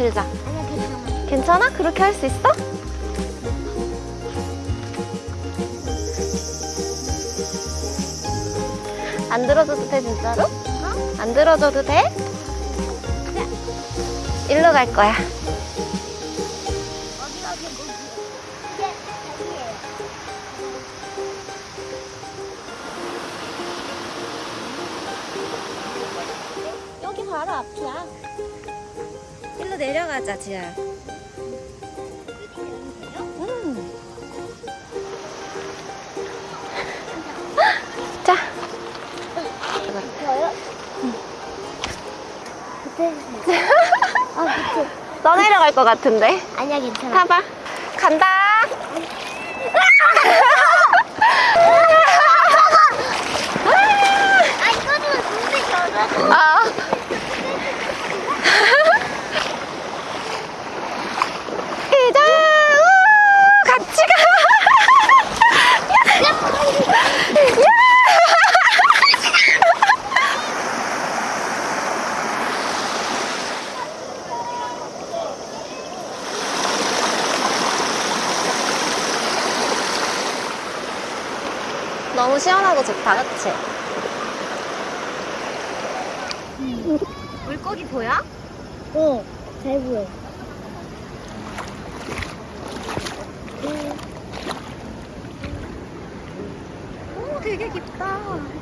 들자. 아니야 괜찮아. 그렇게 할 수 있어? 안 들어줘도 돼 진짜로? 어? 안 들어줘도 돼? 일로 갈 거야. 여기 바로 앞이야. 일로 내려가자, 지아. 음. 자, 저요? 밑에. 아 밑에. 너 내려갈 것 같은데. 아니야 괜찮아. 타봐. 간다. 아 이거는 눈이 열어. 아. 이자, 우, 같이 가. 너무 시원하고 좋다, 그치? 물고기 보여? 어, 잘 보여. 오, 되게 깊다.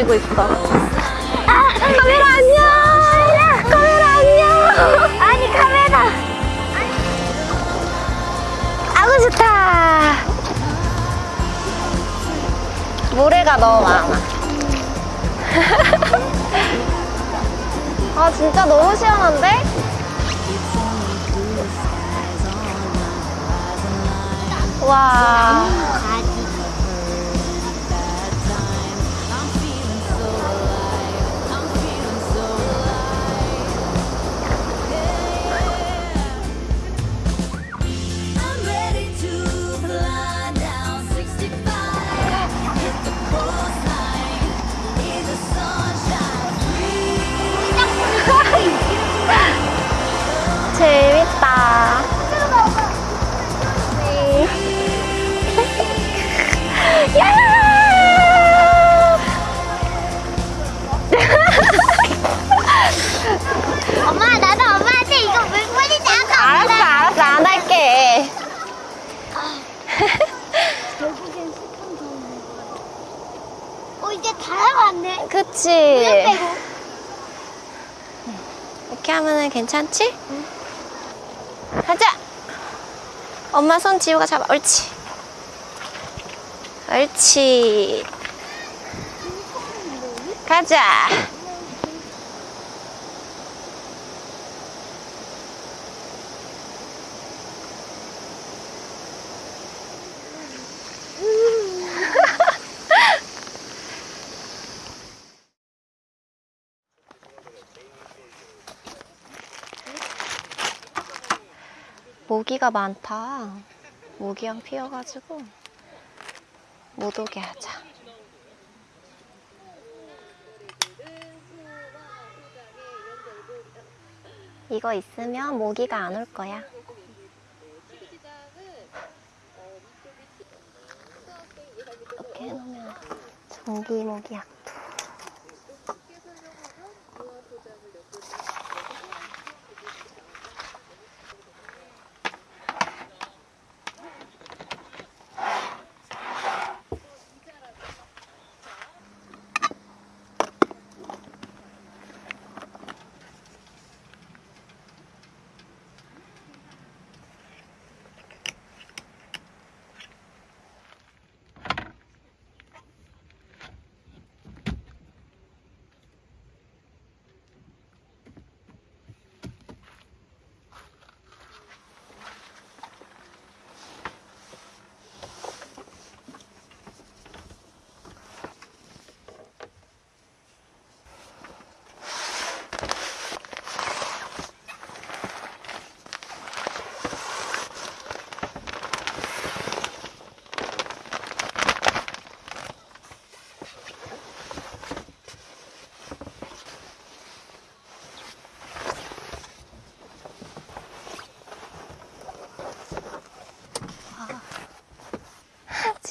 멀어지고 있어. 카메라 안녕. 카메라 안녕. 아니 카메라. 아구 좋다. 모래가 너무 많아. 아 진짜 너무 시원한데? 와. 어 이제 다 해봤네. 그치? 빼고. 이렇게 하면은 괜찮지? 가자! 엄마 손 지우가 잡아. 옳지. 옳지. 가자. 모기가 많다. 모기향 피어가지고 못 오게 하자. 이거 있으면 모기가 안 올 거야. 이렇게 해놓으면 전기 모기약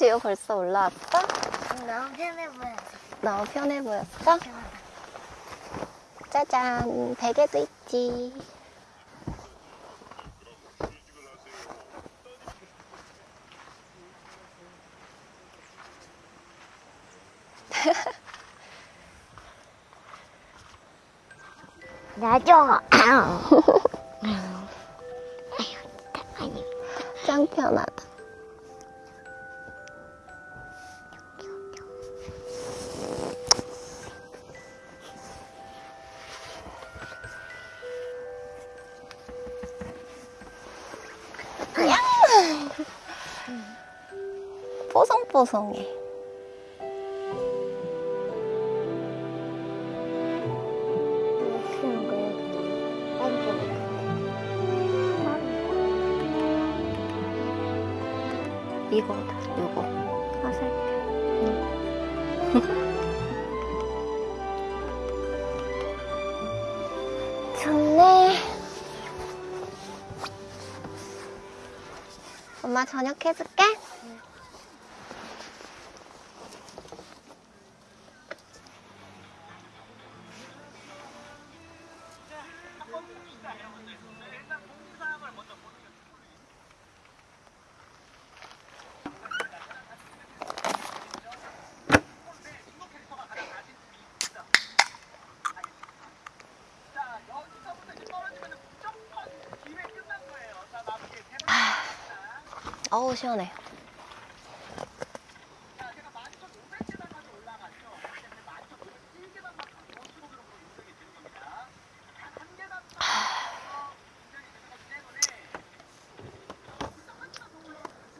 도. 지효 벌써 올라왔어? 너무 편해 보여서. 너무 편해 보였어? 짜잔, 베개도 있지. 나죠. 짱 편하다. 뽀송뽀송해. 이거다, 이거. 화살표. 좋네. 엄마 저녁 해줄게. 어우 시원해.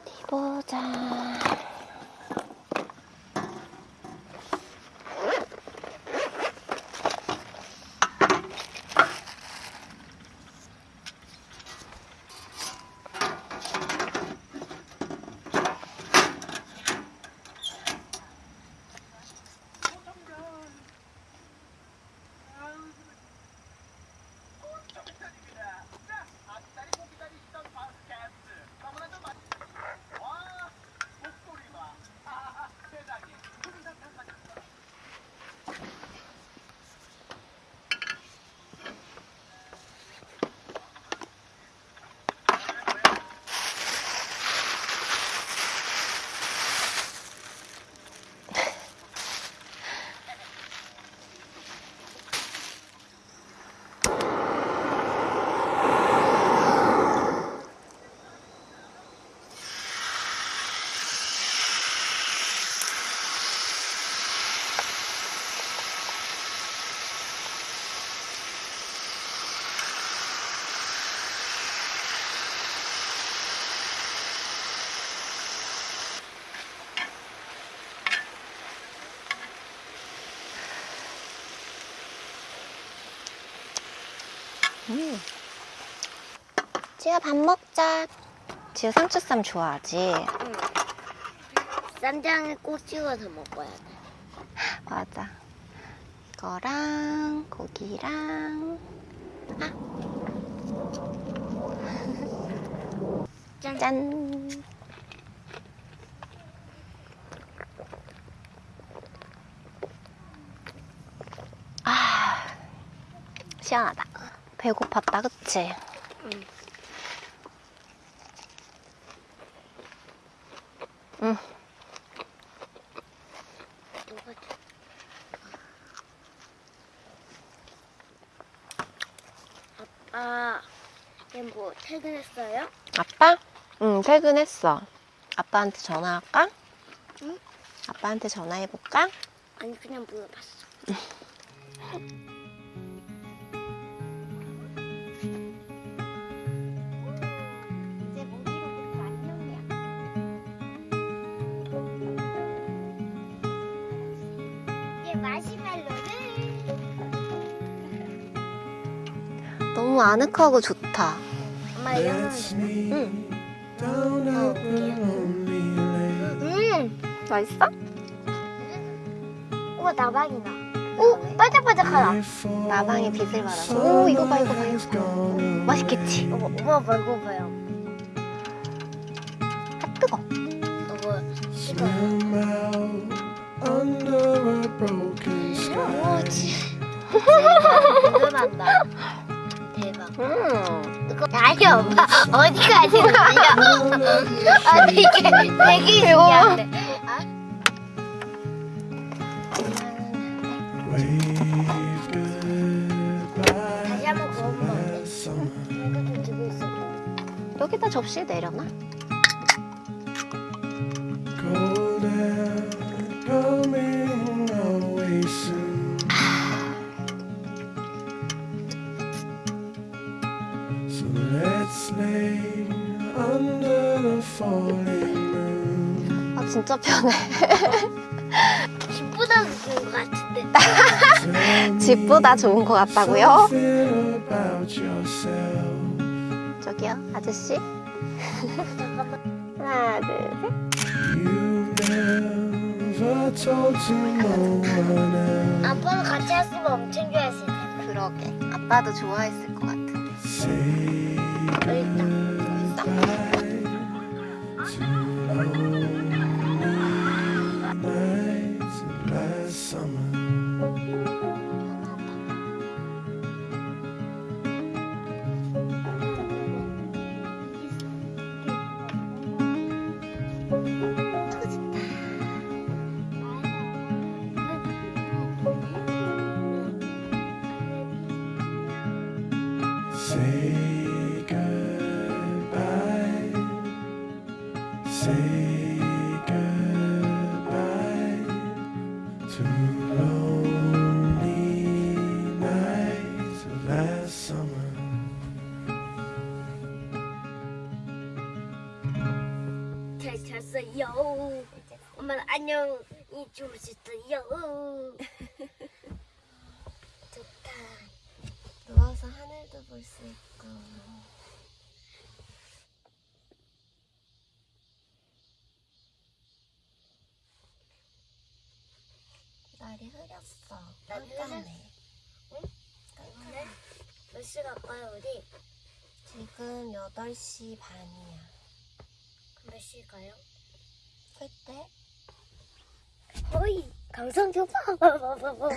어디 보자. 음. 지효 밥 먹자. 지효 상추쌈 좋아하지? 쌈장에 꼭 찍어서 먹어야 돼. 맞아. 이거랑 고기랑 짠. 짠. 아, 시원하다. 배고팠다, 그치? 응. 응. 누가 줘? 아빠, 얘뭐 퇴근했어요? 아빠? 응, 퇴근했어. 아빠한테 전화할까? 응? 아빠한테 전화해볼까? 아니 그냥 물어봤어. 이제 마시멜로를 너무 아늑하고 좋다. 엄마 이거는 응. 음, 맛있어? 우와 나방이다. 오 반짝반짝하다. 나방이 빛을 받아서. 오, 이거 봐, 이거 봐, 이거 봐. 맛있겠지? 엄마 먹어봐요. 궁금한다. 대박. 음. 아니 엄마 어디 가시는 거야? 아 되게 되게 신기한데. 다시 한번 구워보면 안 돼? 이거 좀 들고 있어. 여기다 접시 내려놔. 진짜 편해. 집보다 좋은 것 같은데. 집보다 좋은 것 같다고요? 저기요 아저씨. 하나 둘 셋. You've never told to no one else. 아빠랑 같이 했으면 엄청 좋아했을 텐데. 그러게. 아빠도 좋아했을 것. Say 안녕히 주무셨어요. 좋다. 누워서 하늘도 볼 수 있고. 날이 흐렸어. 난 깜깜해. 오늘 몇시 갈까요, 우리? 지금 8시 반이야. 몇 시 가요? 그때? 어이, 감성 좀 봐. 우와,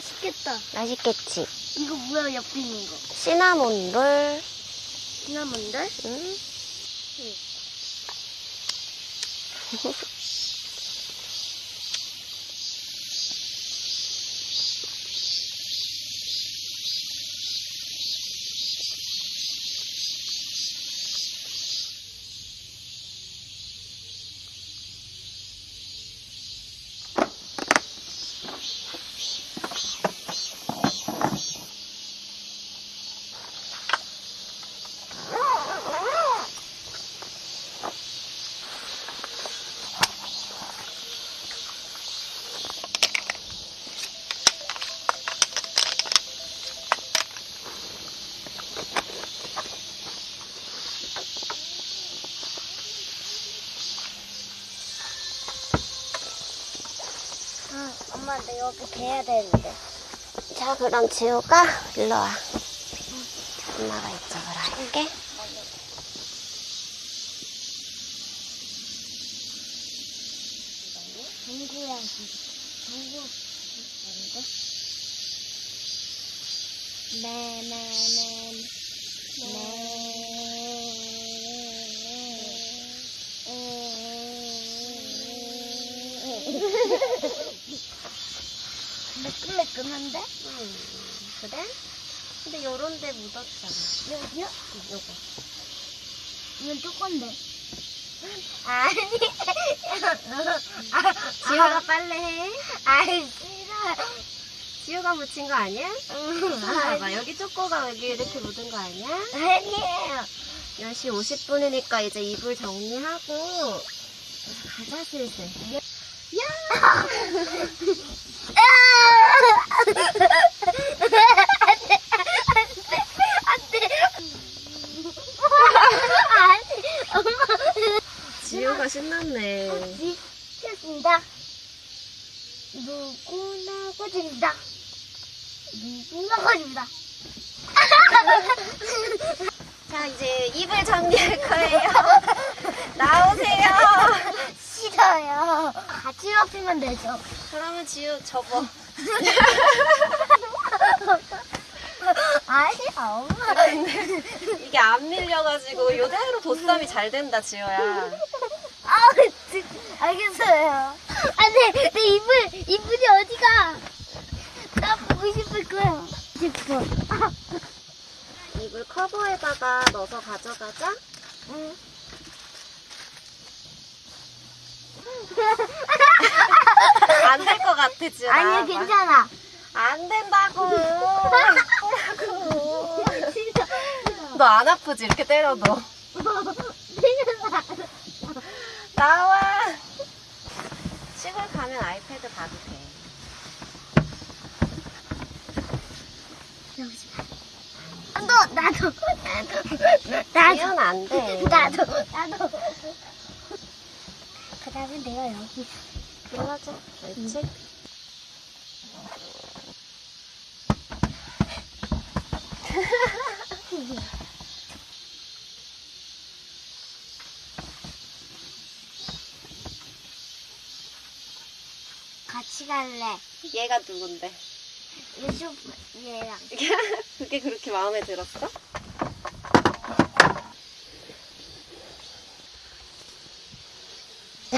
맛있겠다. 맛있겠지? 이거 뭐야, 옆에 있는 거? 시나몬롤. 시나몬들? 응? 여기 대야 되는데. 자, 그럼 지우가 일로 와. 엄마가 이쪽으로 할게. 누구야? 누구? 네네네. 매끈매끈한데? 음, 그래? 근데 요런 데 묻었잖아. 여기요? 요거. 이건 조건데. 아니. 지효가 빨래 해? 아이 싫어. 지효가 묻힌 거 아니야? 봐봐, 여기 쪼꼬가 여기 이렇게 묻은 거 아니야? 아니에요. 10시 50분이니까 이제 이불 정리하고 가자 슬슬. 지효가 신났네. 미쳤습니다. 누구나 거짓입니다. 누구나 거짓입니다. 자, 이제 이불 정리할 거예요. 나오세요. 싫어요. 같이 높이면 되죠. 그러면 지효 접어. 아니, 엄마. 이게 안 밀려가지고 요대로 보쌈이 잘 된다, 지효야. 아, 지- 알겠어요. 안 돼, 내 이불, 이불이 어디가? 나 보고 싶을 거야. 싶어. 이불 커버에다가 넣어서 가져가자. 응. 안 될 것 같아. 아니야, 나와봐. 괜찮아. 안 된다고. 진짜. 너 안 아프지? 이렇게 때려도. 나와. 시골 가면 아이패드 봐도 돼. 너, 나도, 나도, 나도, 지효는 안 돼. 나도, 나도. 그 다음에 내가 여기. 들어가자. 그렇지? 같이 갈래. 얘가 누군데? 요즘 얘랑. 그게 그렇게 마음에 들었어?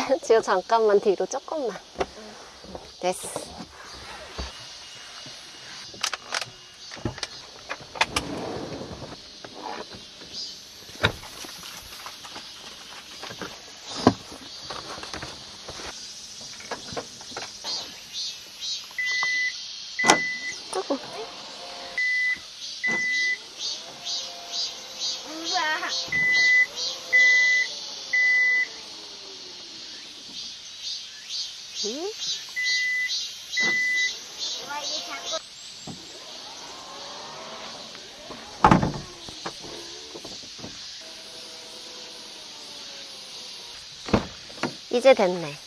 지효 잠깐만 뒤로 조금만. 됐어. 이제 됐네.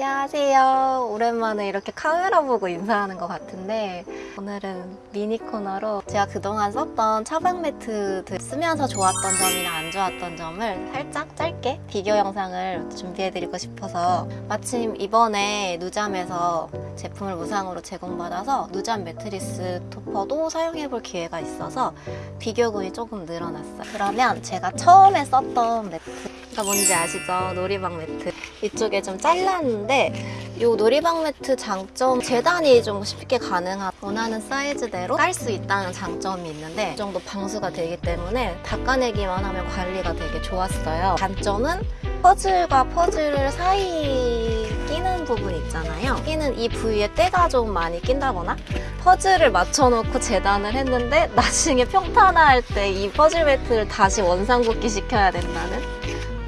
안녕하세요. 오랜만에 이렇게 카메라 보고 인사하는 것 같은데 오늘은 미니 코너로 제가 그동안 썼던 차박 매트들 쓰면서 좋았던 점이나 안 좋았던 점을 살짝 짧게 비교 영상을 준비해드리고 싶어서 마침 이번에 누잠에서 제품을 무상으로 제공받아서 누잠 매트리스 토퍼도 사용해볼 기회가 있어서 비교군이 조금 늘어났어요. 그러면 제가 처음에 썼던 매트 가 뭔지 아시죠? 놀이방 매트. 이쪽에 좀 잘랐는데 이 놀이방 매트 장점 재단이 좀 쉽게 가능한 원하는 사이즈대로 깔 수 있다는 장점이 있는데 이 정도 방수가 되기 때문에 닦아내기만 하면 관리가 되게 좋았어요. 단점은 퍼즐과 퍼즐 사이 끼는 부분 있잖아요. 끼는 이 부위에 때가 좀 많이 낀다거나 퍼즐을 맞춰놓고 재단을 했는데 나중에 평탄화할 때 이 퍼즐 매트를 다시 원상복귀 시켜야 된다는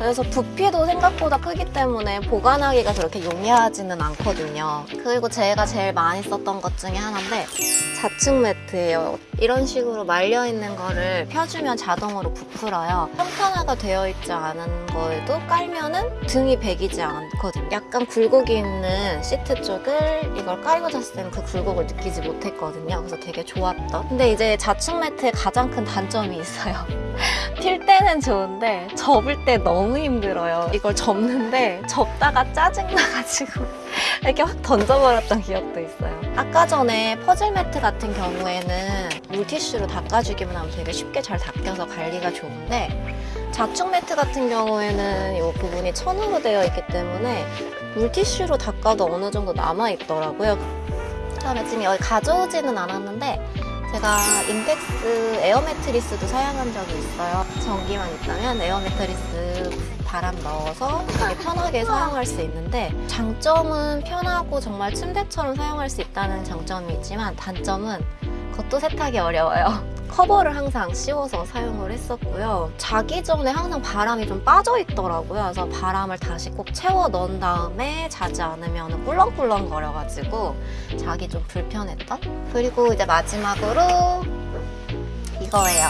그래서 부피도 생각보다 크기 때문에 보관하기가 그렇게 용이하지는 않거든요. 그리고 제가 제일 많이 썼던 것 중에 하나인데 자충 매트예요. 이런 식으로 말려 있는 거를 펴주면 자동으로 부풀어요. 평탄화가 되어 있지 않은 거에도 깔면 은 등이 베기지 않거든요. 약간 굴곡이 있는 시트 쪽을 이걸 깔고 잤을 때는 그 굴곡을 느끼지 못했거든요. 그래서 되게 좋았던. 근데 이제 자충 매트의 가장 큰 단점이 있어요. 필 때는 좋은데 접을 때 너무 힘들어요. 이걸 접는데 접다가 짜증나가지고 이렇게 확 던져버렸던 기억도 있어요. 아까 전에 퍼즐 매트 같은 경우에는 물티슈로 닦아주기만 하면 되게 쉽게 잘 닦여서 관리가 좋은데 자충 매트 같은 경우에는 이 부분이 천으로 되어 있기 때문에 물티슈로 닦아도 어느 정도 남아있더라고요. 그다음에 지금 여기 가져오지는 않았는데 제가 Intex 에어 매트리스도 사용한 적이 있어요. 전기만 있다면 에어 매트리스 바람 넣어서 되게 편하게 사용할 수 있는데 장점은 편하고 정말 침대처럼 사용할 수 있다는 장점이 있지만 단점은 그것도 세탁이 어려워요. 커버를 항상 씌워서 사용을 했었고요. 자기 전에 항상 바람이 좀 빠져 있더라고요. 그래서 바람을 다시 꼭 채워 넣은 다음에 자지 않으면 꿀렁꿀렁 거려가지고 자기 좀 불편했던? 그리고 이제 마지막으로 이거예요.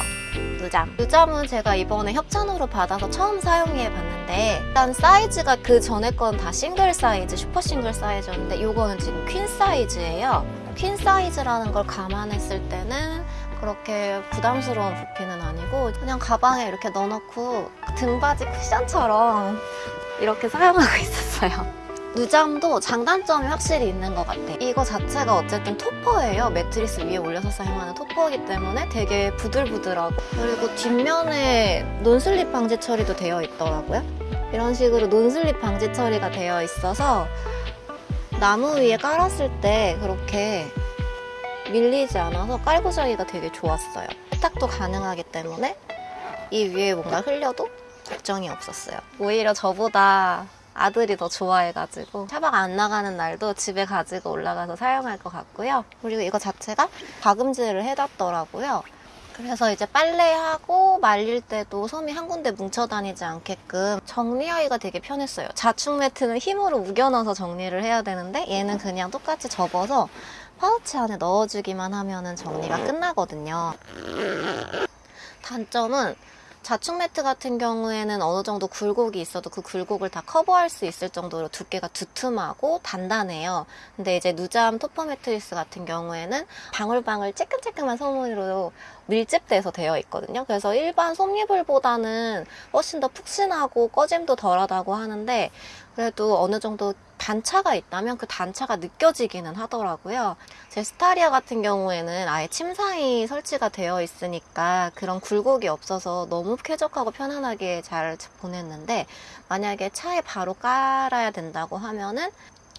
누잠. 누잠은 제가 이번에 협찬으로 받아서 처음 사용해 봤는데 일단 사이즈가 그 전에 건 다 싱글 사이즈, 슈퍼 싱글 사이즈였는데 이거는 지금 퀸 사이즈예요. 퀸 사이즈라는 걸 감안했을 때는 그렇게 부담스러운 부피는 아니고 그냥 가방에 이렇게 넣어놓고 등받이 쿠션처럼 이렇게 사용하고 있었어요. 누잠도 장단점이 확실히 있는 것 같아. 이거 자체가 어쨌든 토퍼예요. 매트리스 위에 올려서 사용하는 토퍼이기 때문에 되게 부들부들하고 그리고 뒷면에 non-slip 방지 처리도 되어 있더라고요. 이런 식으로 논슬립 방지 처리가 되어 있어서 나무 위에 깔았을 때 그렇게 밀리지 않아서 깔고 자기가 되게 좋았어요. 세탁도 가능하기 때문에 이 위에 뭔가 흘려도 걱정이 없었어요. 오히려 저보다 아들이 더 좋아해가지고 차박 안 나가는 날도 집에 가지고 올라가서 사용할 것 같고요. 그리고 이거 자체가 박음질을 해놨더라고요. 그래서 이제 빨래하고 말릴 때도 솜이 한 군데 뭉쳐 다니지 않게끔 정리하기가 되게 편했어요. 자충 매트는 힘으로 우겨넣어서 정리를 해야 되는데 얘는 그냥 똑같이 접어서 파우치 안에 넣어주기만 하면 정리가 끝나거든요. 단점은 자충 매트 같은 경우에는 어느 정도 굴곡이 있어도 그 굴곡을 다 커버할 수 있을 정도로 두께가 두툼하고 단단해요. 근데 이제 누잠 토퍼 매트리스 같은 경우에는 방울방울 쬐끔쬐끔한 소문으로 밀집돼서 되어 있거든요. 그래서 일반 솜이불보다는 훨씬 더 푹신하고 꺼짐도 덜하다고 하는데 그래도 어느 정도 단차가 있다면 그 단차가 느껴지기는 하더라고요. 제 스타리아 같은 경우에는 아예 침상이 설치가 되어 있으니까 그런 굴곡이 없어서 너무 쾌적하고 편안하게 잘 보냈는데 만약에 차에 바로 깔아야 된다고 하면은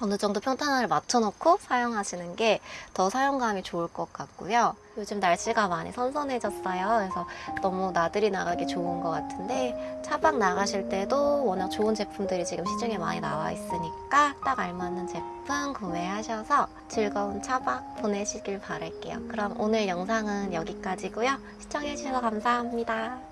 어느 정도 평탄화를 맞춰놓고 사용하시는 게 더 사용감이 좋을 것 같고요. 요즘 날씨가 많이 선선해졌어요. 그래서 너무 나들이 나가기 좋은 것 같은데 차박 나가실 때도 워낙 좋은 제품들이 지금 시중에 많이 나와 있으니까 딱 알맞는 제품 구매하셔서 즐거운 차박 보내시길 바랄게요. 그럼 오늘 영상은 여기까지고요. 시청해주셔서 감사합니다.